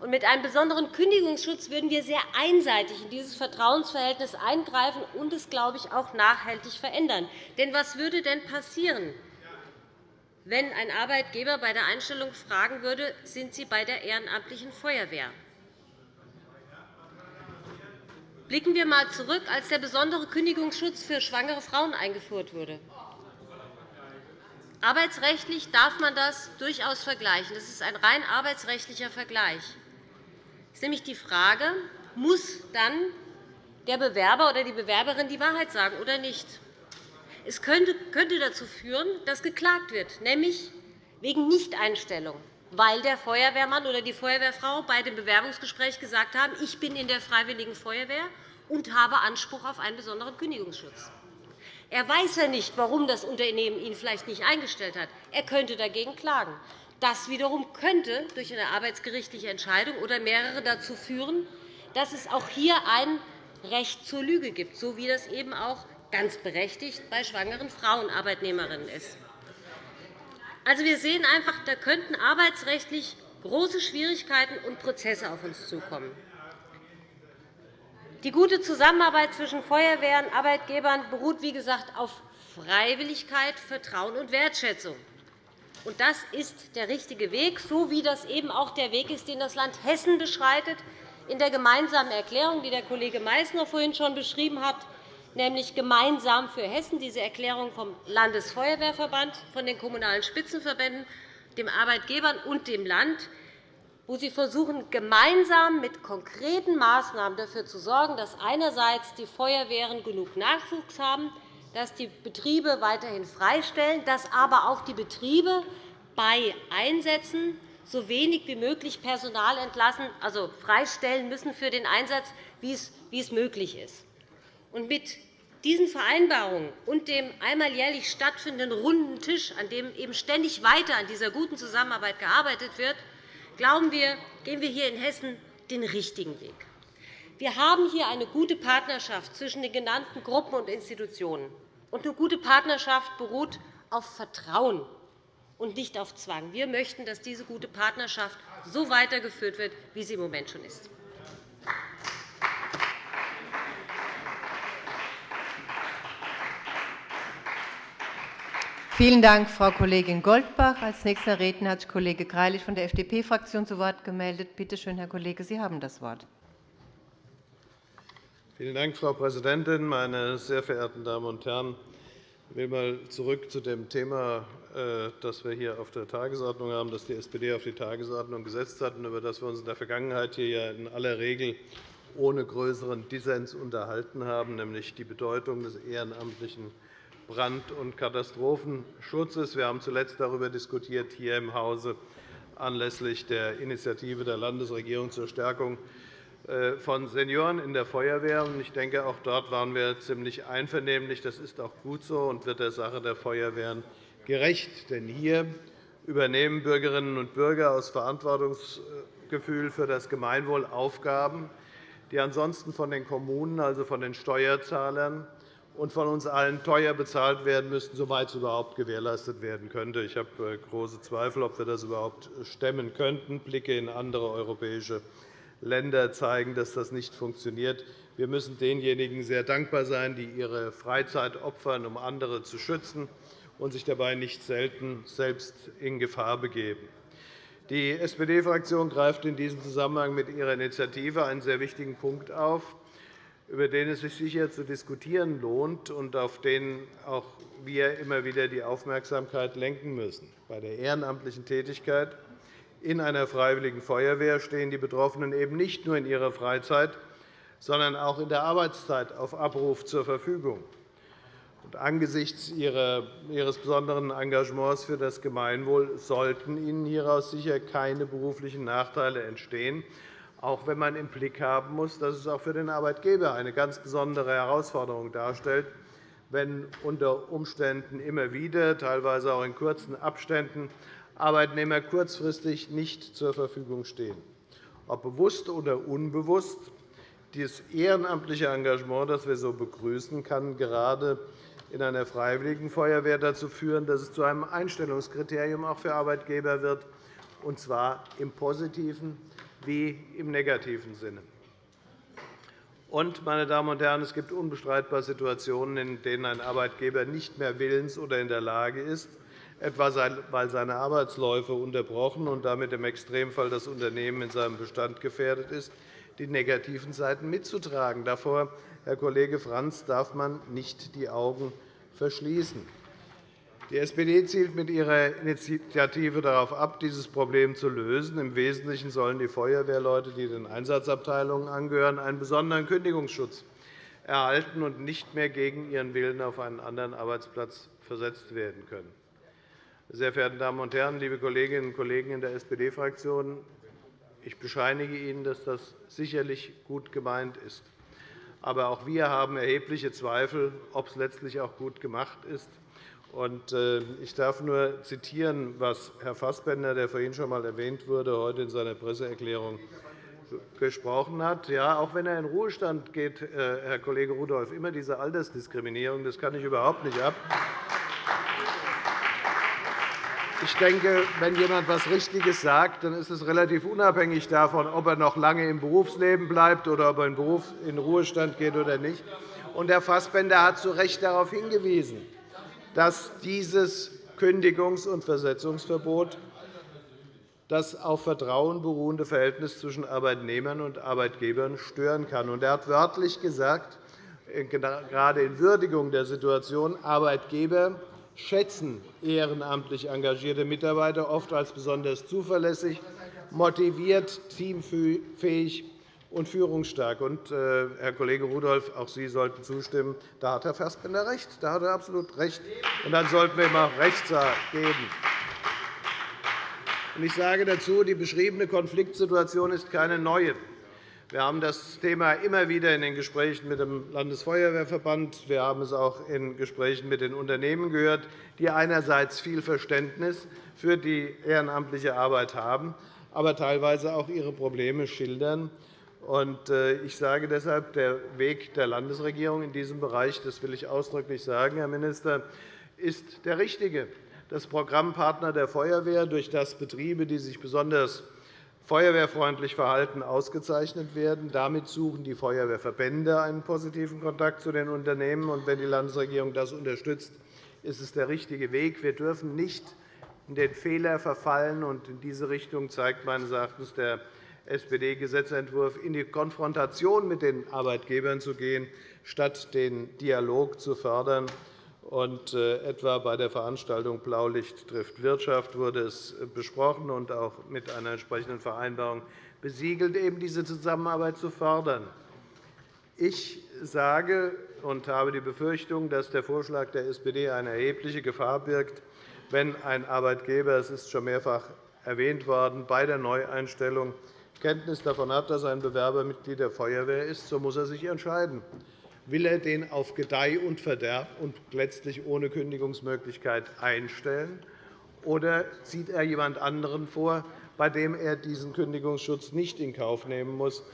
Und mit einem besonderen Kündigungsschutz würden wir sehr einseitig in dieses Vertrauensverhältnis eingreifen und es, glaube ich, auch nachhaltig verändern. Denn was würde denn passieren, wenn ein Arbeitgeber bei der Einstellung fragen würde, sind Sie bei der ehrenamtlichen Feuerwehr? Blicken wir einmal zurück, als der besondere Kündigungsschutz für schwangere Frauen eingeführt wurde. Arbeitsrechtlich darf man das durchaus vergleichen. Das ist ein rein arbeitsrechtlicher Vergleich. Es ist nämlich die Frage, muss dann der Bewerber oder die Bewerberin die Wahrheit sagen oder nicht? Es könnte dazu führen, dass geklagt wird, nämlich wegen Nichteinstellung, weil der Feuerwehrmann oder die Feuerwehrfrau bei dem Bewerbungsgespräch gesagt haben, ich bin in der Freiwilligen Feuerwehr und habe Anspruch auf einen besonderen Kündigungsschutz. Er weiß ja nicht, warum das Unternehmen ihn vielleicht nicht eingestellt hat. Er könnte dagegen klagen. Das wiederum könnte durch eine arbeitsgerichtliche Entscheidung oder mehrere dazu führen, dass es auch hier ein Recht zur Lüge gibt, so wie das eben auch ganz berechtigt bei schwangeren Frauenarbeitnehmerinnen ist. Also, wir sehen einfach, da könnten arbeitsrechtlich große Schwierigkeiten und Prozesse auf uns zukommen. Die gute Zusammenarbeit zwischen Feuerwehr und Arbeitgebern beruht, wie gesagt, auf Freiwilligkeit, Vertrauen und Wertschätzung. Das ist der richtige Weg, so wie das eben auch der Weg ist, den das Land Hessen beschreitet, in der gemeinsamen Erklärung, die der Kollege Meißner vorhin schon beschrieben hat, nämlich gemeinsam für Hessen, diese Erklärung vom Landesfeuerwehrverband, von den Kommunalen Spitzenverbänden, den Arbeitgebern und dem Land, wo sie versuchen, gemeinsam mit konkreten Maßnahmen dafür zu sorgen, dass einerseits die Feuerwehren genug Nachwuchs haben, dass die Betriebe weiterhin freistellen, dass aber auch die Betriebe bei Einsätzen so wenig wie möglich Personal entlassen, also freistellen müssen für den Einsatz, wie es möglich ist. Mit diesen Vereinbarungen und dem einmal jährlich stattfindenden runden Tisch, an dem eben ständig weiter an dieser guten Zusammenarbeit gearbeitet wird, glauben wir, gehen wir hier in Hessen den richtigen Weg. Wir haben hier eine gute Partnerschaft zwischen den genannten Gruppen und Institutionen. Und eine gute Partnerschaft beruht auf Vertrauen und nicht auf Zwang. Wir möchten, dass diese gute Partnerschaft so weitergeführt wird, wie sie im Moment schon ist. Vielen Dank, Frau Kollegin Goldbach. Als nächster Redner hat sich Kollege Greilich von der FDP-Fraktion zu Wort gemeldet. Bitte schön, Herr Kollege, Sie haben das Wort. Vielen Dank, Frau Präsidentin, meine sehr verehrten Damen und Herren! Ich will einmal zurück zu dem Thema, äh, das wir hier auf der Tagesordnung haben, das die SPD auf die Tagesordnung gesetzt hat und über das wir uns in der Vergangenheit hier in aller Regel ohne größeren Dissens unterhalten haben, nämlich die Bedeutung des ehrenamtlichen Brand- und Katastrophenschutzes. Wir haben zuletzt darüber diskutiert hier im Hause anlässlich der Initiative der Landesregierung zur Stärkung äh, von Senioren in der Feuerwehr. Ich denke, auch dort waren wir ziemlich einvernehmlich. Das ist auch gut so und wird der Sache der Feuerwehren gerecht. Denn hier übernehmen Bürgerinnen und Bürger aus Verantwortungsgefühl für das Gemeinwohl Aufgaben, die ansonsten von den Kommunen, also von den Steuerzahlern, und von uns allen teuer bezahlt werden müssten, soweit es überhaupt gewährleistet werden könnte. Ich habe äh, große Zweifel, ob wir das überhaupt stemmen könnten. Blicke in andere europäische Länder zeigen, dass das nicht funktioniert. Wir müssen denjenigen sehr dankbar sein, die ihre Freizeit opfern, um andere zu schützen und sich dabei nicht selten selbst in Gefahr begeben. Die SPD-Fraktion greift in diesem Zusammenhang mit ihrer Initiative einen sehr wichtigen Punkt auf über den es sich sicher zu diskutieren lohnt und auf den auch wir immer wieder die Aufmerksamkeit lenken müssen. Bei der ehrenamtlichen Tätigkeit in einer Freiwilligen Feuerwehr stehen die Betroffenen eben nicht nur in ihrer Freizeit, sondern auch in der Arbeitszeit auf Abruf zur Verfügung. angesichts Ihres besonderen Engagements für das Gemeinwohl sollten Ihnen hieraus sicher keine beruflichen Nachteile entstehen auch wenn man im Blick haben muss, dass es auch für den Arbeitgeber eine ganz besondere Herausforderung darstellt, wenn unter Umständen immer wieder, teilweise auch in kurzen Abständen, Arbeitnehmer kurzfristig nicht zur Verfügung stehen. Ob bewusst oder unbewusst, dieses ehrenamtliche Engagement, das wir so begrüßen, kann gerade in einer Freiwilligen Feuerwehr dazu führen, dass es zu einem Einstellungskriterium auch für Arbeitgeber wird, und zwar im positiven wie im negativen Sinne. Und, meine Damen und Herren, es gibt unbestreitbar Situationen, in denen ein Arbeitgeber nicht mehr willens oder in der Lage ist, etwa weil seine Arbeitsläufe unterbrochen und damit im Extremfall das Unternehmen in seinem Bestand gefährdet ist, die negativen Seiten mitzutragen. Davor, Herr Kollege Frantz, darf man nicht die Augen verschließen. Die SPD zielt mit ihrer Initiative darauf ab, dieses Problem zu lösen. Im Wesentlichen sollen die Feuerwehrleute, die den Einsatzabteilungen angehören, einen besonderen Kündigungsschutz erhalten und nicht mehr gegen ihren Willen auf einen anderen Arbeitsplatz versetzt werden können. Sehr verehrte Damen und Herren, liebe Kolleginnen und Kollegen in der SPD-Fraktion, ich bescheinige Ihnen, dass das sicherlich gut gemeint ist. Aber auch wir haben erhebliche Zweifel, ob es letztlich auch gut gemacht ist. Äh, ich darf nur zitieren, was Herr Fassbender, der vorhin schon einmal erwähnt wurde, heute in seiner Presseerklärung gesprochen hat. Ja, auch wenn er in Ruhestand geht, äh, Herr Kollege Rudolph, immer diese Altersdiskriminierung, das kann ich überhaupt nicht ab. Ich denke, wenn jemand etwas Richtiges sagt, dann ist es relativ unabhängig davon, ob er noch lange im Berufsleben bleibt oder ob er in Ruhestand geht oder nicht. Herr Fassbender hat zu Recht darauf hingewiesen dass dieses Kündigungs- und Versetzungsverbot das auf Vertrauen beruhende Verhältnis zwischen Arbeitnehmern und Arbeitgebern stören kann. Er hat wörtlich gesagt, gerade in Würdigung der Situation, Arbeitgeber schätzen ehrenamtlich engagierte Mitarbeiter oft als besonders zuverlässig, motiviert, teamfähig und führungsstark. Und, äh, Herr Kollege Rudolph, auch Sie sollten zustimmen. Da hat Herr Fassbender recht. Da hat er absolut recht. Und dann sollten wir ihm auch Recht geben. Ich sage dazu, die beschriebene Konfliktsituation ist keine neue. Wir haben das Thema immer wieder in den Gesprächen mit dem Landesfeuerwehrverband. Wir haben es auch in Gesprächen mit den Unternehmen gehört, die einerseits viel Verständnis für die ehrenamtliche Arbeit haben, aber teilweise auch ihre Probleme schildern. Äh, ich sage deshalb, der Weg der Landesregierung in diesem Bereich, das will ich ausdrücklich sagen, Herr Minister, ist der richtige. Das Programmpartner der Feuerwehr, durch das Betriebe, die sich besonders feuerwehrfreundlich verhalten, ausgezeichnet werden. Damit suchen die Feuerwehrverbände einen positiven Kontakt zu den Unternehmen. Und wenn die Landesregierung das unterstützt, ist es der richtige Weg. Wir dürfen nicht in den Fehler verfallen. In diese Richtung zeigt meines Erachtens der SPD-Gesetzentwurf in die Konfrontation mit den Arbeitgebern zu gehen, statt den Dialog zu fördern. Und, äh, etwa bei der Veranstaltung Blaulicht trifft Wirtschaft wurde es besprochen und auch mit einer entsprechenden Vereinbarung besiegelt, eben diese Zusammenarbeit zu fördern. Ich sage und habe die Befürchtung, dass der Vorschlag der SPD eine erhebliche Gefahr birgt, wenn ein Arbeitgeber, es ist schon mehrfach erwähnt worden, bei der Neueinstellung Kenntnis davon hat, dass ein Bewerber Mitglied der Feuerwehr ist, so muss er sich entscheiden. Will er den auf Gedeih und Verderb und letztlich ohne Kündigungsmöglichkeit einstellen, oder zieht er jemand anderen vor, bei dem er diesen Kündigungsschutz nicht in Kauf nehmen muss?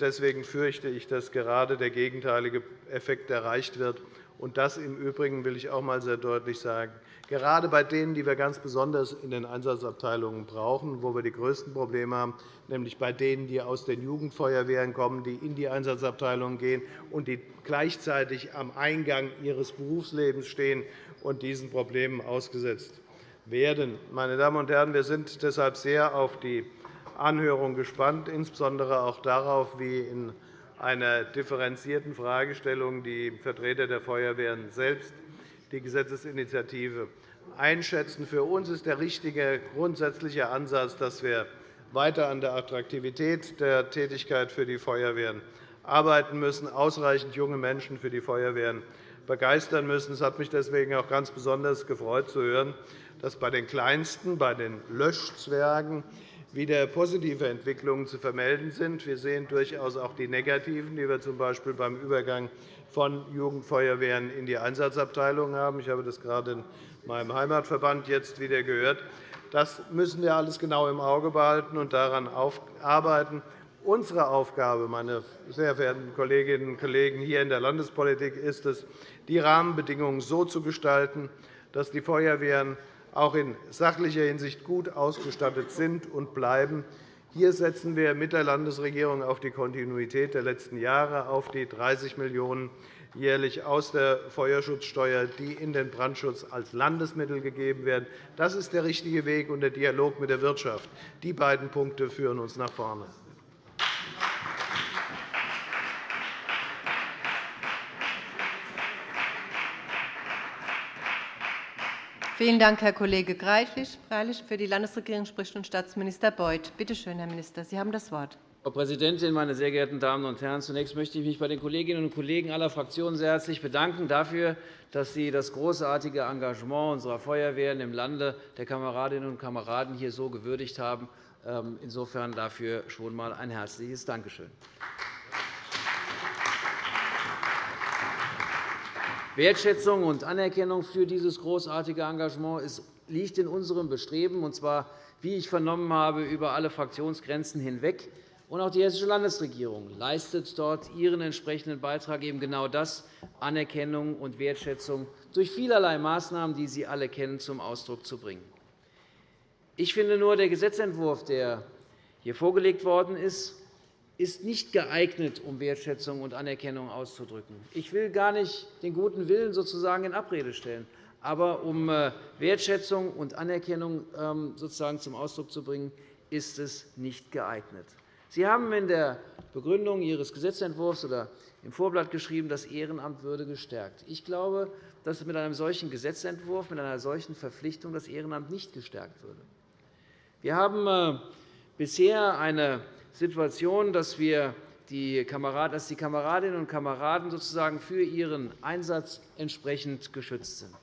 Deswegen fürchte ich, dass gerade der gegenteilige Effekt erreicht wird. Und das im Übrigen will ich auch einmal sehr deutlich sagen gerade bei denen, die wir ganz besonders in den Einsatzabteilungen brauchen, wo wir die größten Probleme haben, nämlich bei denen, die aus den Jugendfeuerwehren kommen, die in die Einsatzabteilungen gehen und die gleichzeitig am Eingang ihres Berufslebens stehen und diesen Problemen ausgesetzt werden. Meine Damen und Herren, wir sind deshalb sehr auf die Anhörung gespannt, insbesondere auch darauf, wie in einer differenzierten Fragestellung die Vertreter der Feuerwehren selbst die Gesetzesinitiative einschätzen. Für uns ist der richtige grundsätzliche Ansatz, dass wir weiter an der Attraktivität der Tätigkeit für die Feuerwehren arbeiten müssen, ausreichend junge Menschen für die Feuerwehren begeistern müssen. Es hat mich deswegen auch ganz besonders gefreut, zu hören, dass bei den Kleinsten, bei den Löschzwergen, wieder positive Entwicklungen zu vermelden sind. Wir sehen durchaus auch die negativen, die wir z. B. beim Übergang von Jugendfeuerwehren in die Einsatzabteilungen haben. Ich habe das gerade in meinem Heimatverband jetzt wieder gehört. Das müssen wir alles genau im Auge behalten und daran arbeiten. Unsere Aufgabe, meine sehr verehrten Kolleginnen und Kollegen hier in der Landespolitik, ist es, die Rahmenbedingungen so zu gestalten, dass die Feuerwehren auch in sachlicher Hinsicht gut ausgestattet sind und bleiben. Hier setzen wir mit der Landesregierung auf die Kontinuität der letzten Jahre, auf die 30 Millionen € jährlich aus der Feuerschutzsteuer, die in den Brandschutz als Landesmittel gegeben werden. Das ist der richtige Weg und der Dialog mit der Wirtschaft. Die beiden Punkte führen uns nach vorne. Vielen Dank, Herr Kollege Greilich. Für die Landesregierung spricht nun Staatsminister Beuth. Bitte schön, Herr Minister, Sie haben das Wort. Frau Präsidentin, meine sehr geehrten Damen und Herren! Zunächst möchte ich mich bei den Kolleginnen und Kollegen aller Fraktionen sehr herzlich bedanken dafür, dass Sie das großartige Engagement unserer Feuerwehren im Lande der Kameradinnen und Kameraden hier so gewürdigt haben. Ähm, insofern dafür schon einmal ein herzliches Dankeschön. Wertschätzung und Anerkennung für dieses großartige Engagement liegt in unserem Bestreben, und zwar, wie ich vernommen habe, über alle Fraktionsgrenzen hinweg. Und auch die Hessische Landesregierung leistet dort ihren entsprechenden Beitrag, eben genau das, Anerkennung und Wertschätzung durch vielerlei Maßnahmen, die Sie alle kennen, zum Ausdruck zu bringen. Ich finde nur, der Gesetzentwurf, der hier vorgelegt worden ist, ist nicht geeignet, um Wertschätzung und Anerkennung auszudrücken. Ich will gar nicht den guten Willen sozusagen in Abrede stellen. Aber um äh, Wertschätzung und Anerkennung ähm, sozusagen zum Ausdruck zu bringen, ist es nicht geeignet. Sie haben in der Begründung Ihres Gesetzentwurfs oder im Vorblatt geschrieben, das Ehrenamt würde gestärkt. Ich glaube, dass mit einem solchen Gesetzentwurf, mit einer solchen Verpflichtung das Ehrenamt nicht gestärkt würde. Wir haben äh, bisher eine Situation, dass, wir die Kameradinnen und Kameraden sozusagen für ihren Einsatz entsprechend geschützt sind.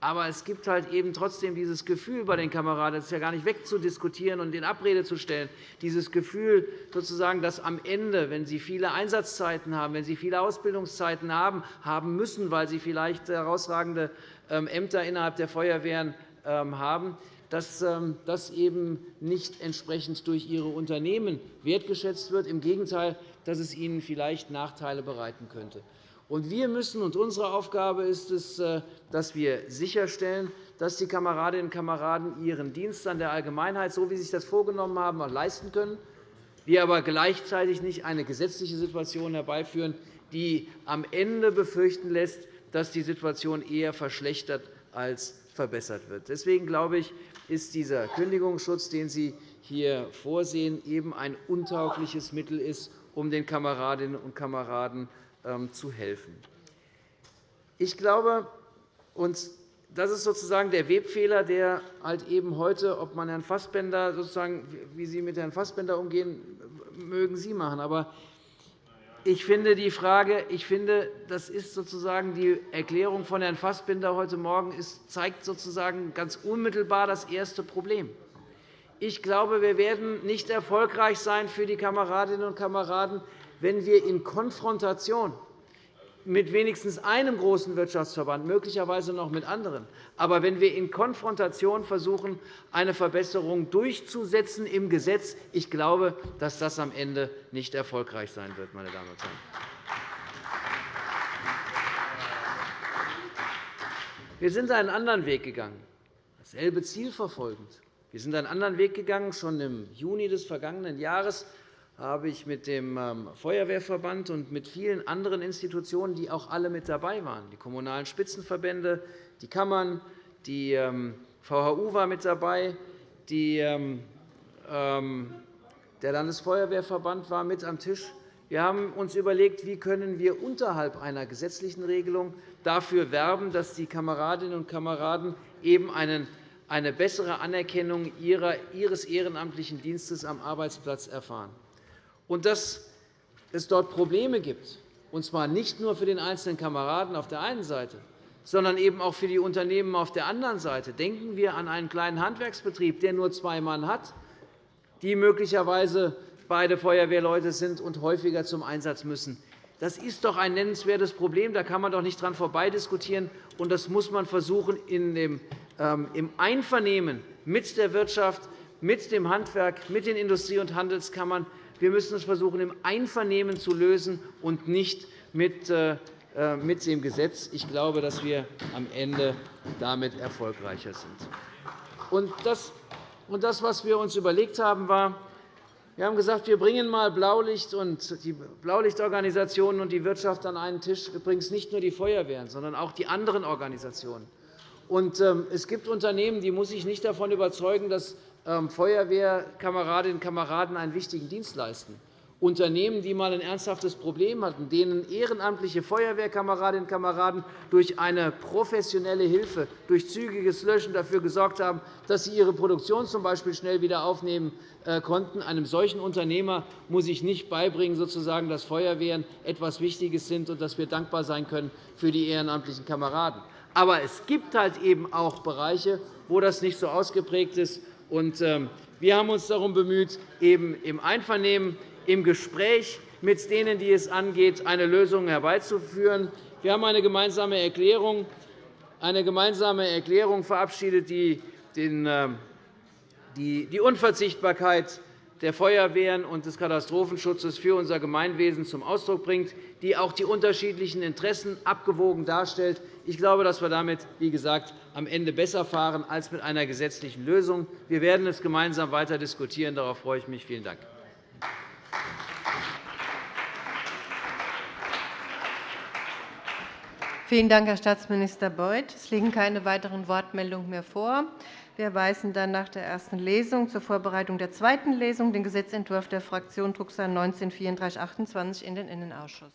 Aber es gibt halt eben trotzdem dieses Gefühl bei den Kameraden, das ist ja gar nicht wegzudiskutieren und in Abrede zu stellen, dieses Gefühl, sozusagen, dass am Ende, wenn sie viele Einsatzzeiten haben, wenn sie viele Ausbildungszeiten haben, haben müssen, weil sie vielleicht herausragende ähm, Ämter innerhalb der Feuerwehren ähm, haben, dass ähm, das eben nicht entsprechend durch ihre Unternehmen wertgeschätzt wird. Im Gegenteil, dass es ihnen vielleicht Nachteile bereiten könnte. wir müssen, und unsere Aufgabe ist es, äh, dass wir sicherstellen, dass die Kameradinnen und Kameraden ihren Dienst an der Allgemeinheit, so wie sie sich das vorgenommen haben, auch leisten können, wir aber gleichzeitig nicht eine gesetzliche Situation herbeiführen, die am Ende befürchten lässt, dass die Situation eher verschlechtert als verbessert wird. Deswegen glaube ich, ist dieser Kündigungsschutz, den Sie hier vorsehen, eben ein untaugliches Mittel ist, um den Kameradinnen und Kameraden ähm, zu helfen. Ich glaube, und das ist sozusagen der Webfehler, der halt eben heute, ob man Herrn Fassbender sozusagen, wie Sie mit Herrn Fassbender umgehen, mögen Sie machen. Aber ich finde, die Frage, ich finde, das ist sozusagen die Erklärung von Herrn Fassbinder heute Morgen ist, zeigt sozusagen ganz unmittelbar das erste Problem. Ich glaube, wir werden nicht erfolgreich sein für die Kameradinnen und Kameraden, wenn wir in Konfrontation mit wenigstens einem großen Wirtschaftsverband, möglicherweise noch mit anderen. Aber wenn wir in Konfrontation versuchen, eine Verbesserung durchzusetzen im Gesetz, ich glaube, dass das am Ende nicht erfolgreich sein wird, meine Damen und Herren. Wir sind einen anderen Weg gegangen, dasselbe Ziel verfolgend. Wir sind einen anderen Weg gegangen. Schon im Juni des vergangenen Jahres habe ich mit dem ähm, Feuerwehrverband und mit vielen anderen Institutionen, die auch alle mit dabei waren, die Kommunalen Spitzenverbände, die Kammern, die VHU ähm, war mit dabei, die, ähm, der Landesfeuerwehrverband war mit am Tisch. Wir haben uns überlegt, wie können wir unterhalb einer gesetzlichen Regelung dafür werben, dass die Kameradinnen und Kameraden eben eine bessere Anerkennung ihres ehrenamtlichen Dienstes am Arbeitsplatz erfahren und dass es dort Probleme gibt, und zwar nicht nur für den einzelnen Kameraden auf der einen Seite, sondern eben auch für die Unternehmen auf der anderen Seite. Denken wir an einen kleinen Handwerksbetrieb, der nur zwei Mann hat, die möglicherweise beide Feuerwehrleute sind und häufiger zum Einsatz müssen. Das ist doch ein nennenswertes Problem. Da kann man doch nicht dran vorbeidiskutieren. Und das muss man versuchen, ähm, im Einvernehmen mit der Wirtschaft, mit dem Handwerk, mit den Industrie- und Handelskammern wir müssen es versuchen, im Einvernehmen zu lösen und nicht mit äh, äh, mit dem Gesetz. Ich glaube, dass wir am Ende damit erfolgreicher sind. Und das, was wir uns überlegt haben, war, wir haben gesagt, wir bringen einmal Blaulicht und die Blaulichtorganisationen und die Wirtschaft an einen Tisch, übrigens nicht nur die Feuerwehren, sondern auch die anderen Organisationen. Ähm, es gibt Unternehmen, die muss ich nicht davon überzeugen, dass ähm, Feuerwehrkameradinnen und Kameraden einen wichtigen Dienst leisten. Unternehmen, die einmal ein ernsthaftes Problem hatten, denen ehrenamtliche Feuerwehrkameradinnen und Kameraden durch eine professionelle Hilfe, durch zügiges Löschen dafür gesorgt haben, dass sie ihre Produktion z. schnell wieder aufnehmen äh, konnten. Einem solchen Unternehmer muss ich nicht beibringen, sozusagen, dass Feuerwehren etwas Wichtiges sind und dass wir dankbar sein können für die ehrenamtlichen Kameraden. Aber es gibt halt eben auch Bereiche, wo das nicht so ausgeprägt ist. Ähm, wir haben uns darum bemüht, eben im Einvernehmen im Gespräch mit denen, die es angeht, eine Lösung herbeizuführen. Wir haben eine gemeinsame Erklärung, eine gemeinsame Erklärung verabschiedet, die ähm, die Unverzichtbarkeit der Feuerwehren und des Katastrophenschutzes für unser Gemeinwesen zum Ausdruck bringt, die auch die unterschiedlichen Interessen abgewogen darstellt. Ich glaube, dass wir damit, wie gesagt, am Ende besser fahren als mit einer gesetzlichen Lösung. Wir werden es gemeinsam weiter diskutieren. Darauf freue ich mich. Vielen Dank. Vielen Dank, Herr Staatsminister Beuth. Es liegen keine weiteren Wortmeldungen mehr vor. Wir weisen dann nach der ersten Lesung zur Vorbereitung der zweiten Lesung den Gesetzentwurf der Fraktion Drucksache 19 /3428 in den Innenausschuss.